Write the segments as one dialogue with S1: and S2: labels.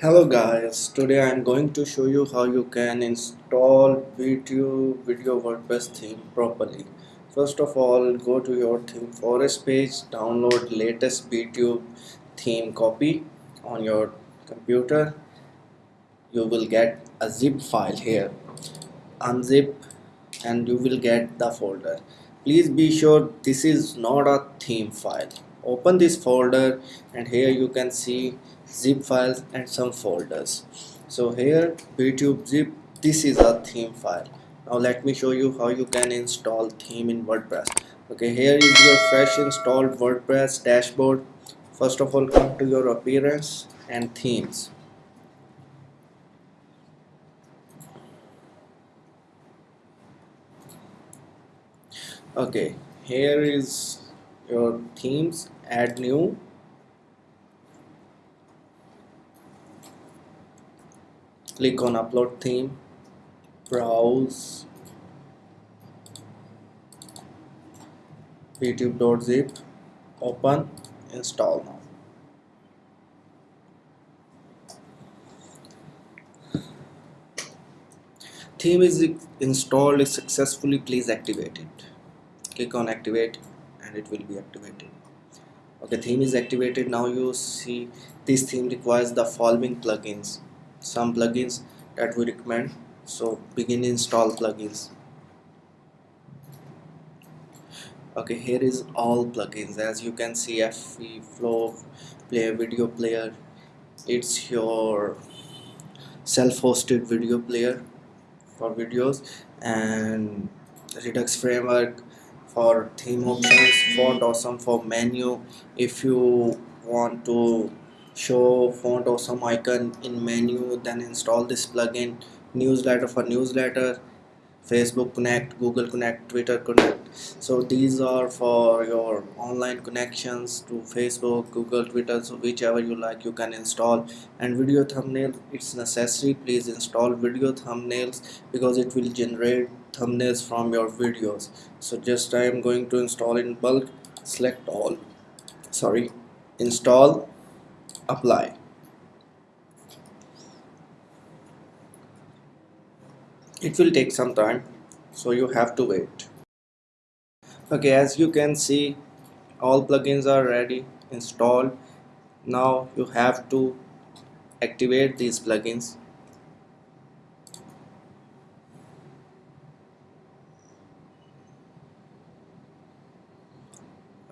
S1: Hello guys, today I am going to show you how you can install video video WordPress theme properly. First of all, go to your theme forest page, download latest BTube theme copy on your computer. You will get a zip file here. Unzip and you will get the folder. Please be sure this is not a theme file. Open this folder and here you can see zip files and some folders. So here btube zip this is a theme file. Now let me show you how you can install theme in wordpress. Okay here is your fresh installed wordpress dashboard. First of all come to your appearance and themes. Okay here is your themes. Add new click on upload theme browse btube.zip open install now. Theme is installed successfully please activate it click on activate and it will be activated. Okay theme is activated. Now you see this theme requires the following plugins some plugins that we recommend. So begin install plugins. Okay here is all plugins. As you can see FV flow player video player. It's your self-hosted video player for videos and redux framework for theme options font awesome for menu. If you want to show font awesome icon in menu then install this plugin newsletter for newsletter facebook connect google connect twitter connect. So these are for your online connections to facebook google twitter so whichever you like you can install. And video thumbnail it's necessary please install video thumbnails because it will generate thumbnails from your videos. So just i am going to install in bulk select all sorry install apply. It will take some time so you have to wait. Okay as you can see all plugins are ready installed. Now you have to activate these plugins.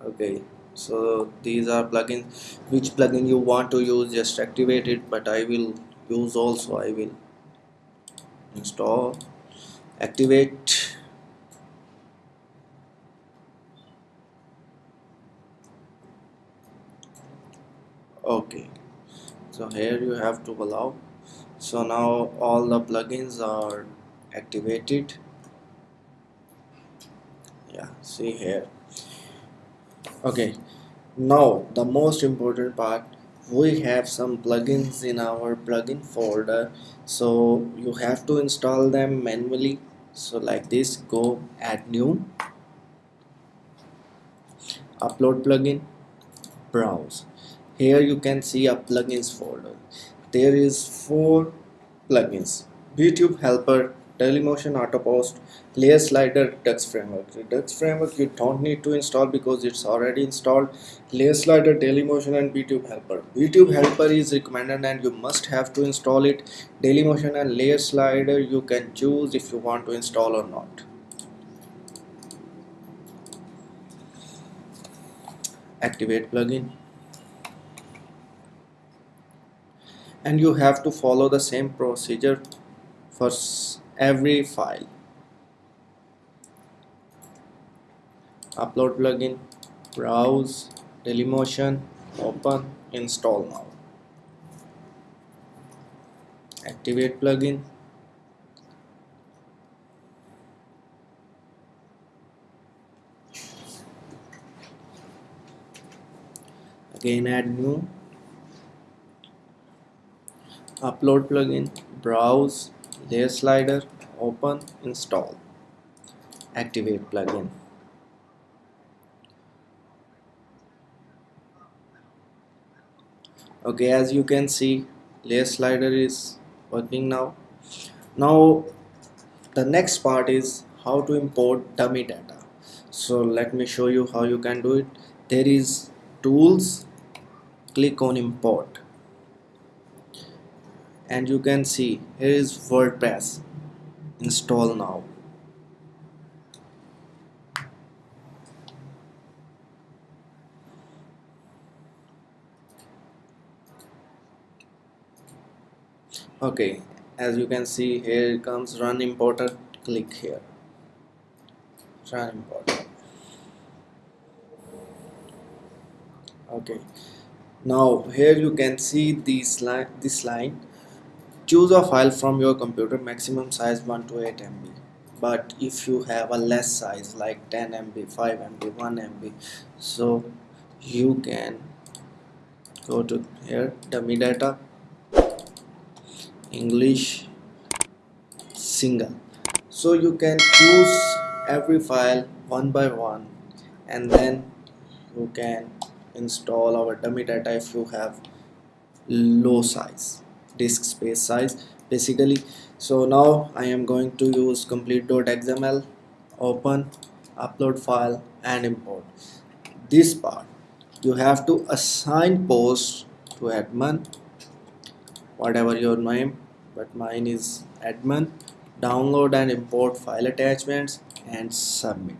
S1: Okay so these are plugins which plugin you want to use just activate it but I will use also I will install activate. Okay. So here you have to allow. So now all the plugins are activated. Yeah see here okay. Now the most important part we have some plugins in our plugin folder. So you have to install them manually. So like this go add new. Upload plugin. Browse. Here you can see a plugins folder. There is four plugins. BTube Helper Dailymotion Autopost, Layer Slider, Redux Framework. Redux Framework you don't need to install because it's already installed. Layer Slider, Dailymotion and BTube Helper. BTube Helper is recommended and you must have to install it. Dailymotion and Layer Slider you can choose if you want to install or not. Activate plugin. And you have to follow the same procedure for every file. Upload plugin browse dailymotion open install now. Activate plugin. Again add new. Upload plugin browse layer slider open install activate plugin. Okay as you can see layer slider is working now. Now the next part is how to import dummy data. So let me show you how you can do it. There is tools. Click on import and you can see here is WordPress install now. Okay as you can see here comes run importer. Click here. Run importer. Okay. Now here you can see this line this line choose a file from your computer maximum size 1 to 8 MB but if you have a less size like 10 MB 5 MB 1 MB so you can go to here dummy data English single. So you can choose every file one by one and then you can install our dummy data if you have low size disk space size basically. So now I am going to use complete.xml open upload file and import. This part you have to assign post to admin whatever your name but mine is admin download and import file attachments and submit.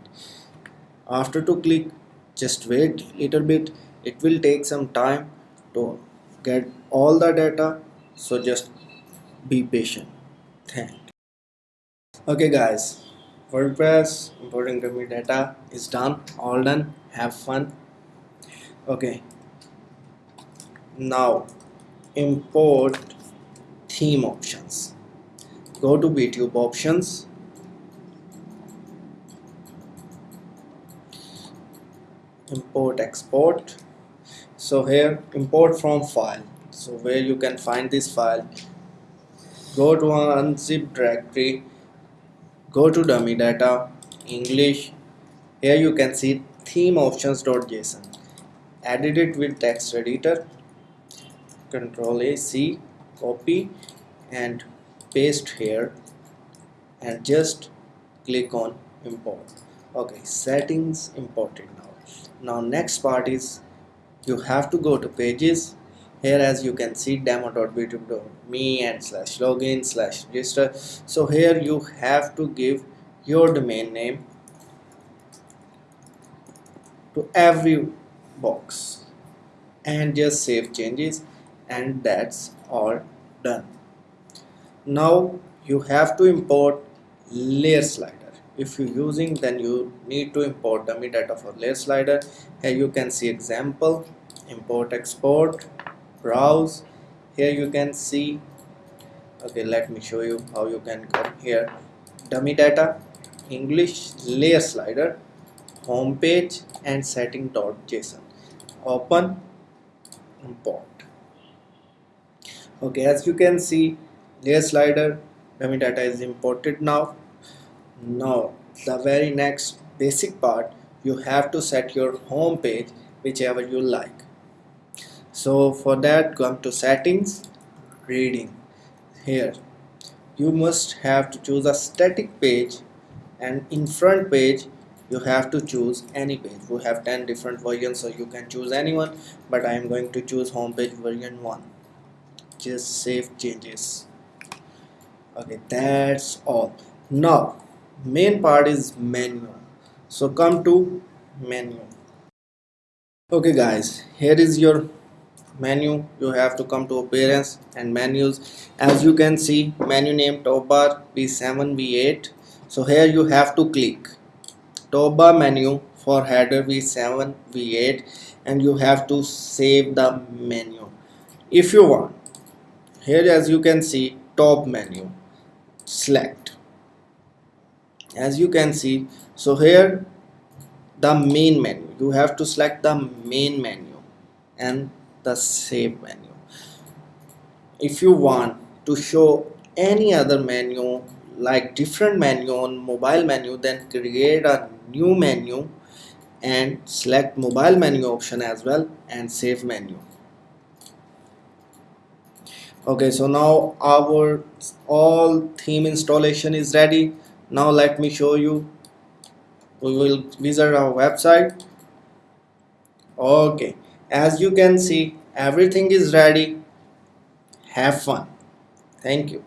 S1: After to click just wait little bit. It will take some time to get all the data so just be patient. Thank okay guys. WordPress importing dummy data is done all done. Have fun. Okay. Now import theme options. Go to btube options. Import export. So here import from file so where you can find this file go to unzip directory go to dummy data english. Here you can see theme options.json edit it with text editor control a c copy and paste here and just click on import. Okay settings imported now. Now next part is you have to go to pages here as you can see demo.btube.me and slash login slash register. So here you have to give your domain name to every box and just save changes and that's all done. Now you have to import layer slider. If you're using then you need to import dummy data for layer slider. Here you can see example import export browse. Here you can see okay let me show you how you can come here. Dummy data English layer slider home page and setting.json open import. Okay as you can see layer slider dummy data is imported now. Now the very next basic part you have to set your home page whichever you like so for that come to settings reading. Here you must have to choose a static page and in front page you have to choose any page. We have 10 different versions so you can choose anyone but I am going to choose home page version 1 just save changes. Okay that's all. Now main part is menu. So come to menu. Okay guys here is your menu. You have to come to appearance and menus as you can see menu name top bar v7 v8 so here you have to click. Top bar menu for header v7 v8 and you have to save the menu. If you want here as you can see top menu. Select. As you can see so here the main menu. You have to select the main menu. And the save menu. If you want to show any other menu like different menu on mobile menu then create a new menu and select mobile menu option as well and save menu. Okay so now our all theme installation is ready. Now let me show you. We will visit our website. Okay as you can see everything is ready. Have fun. Thank you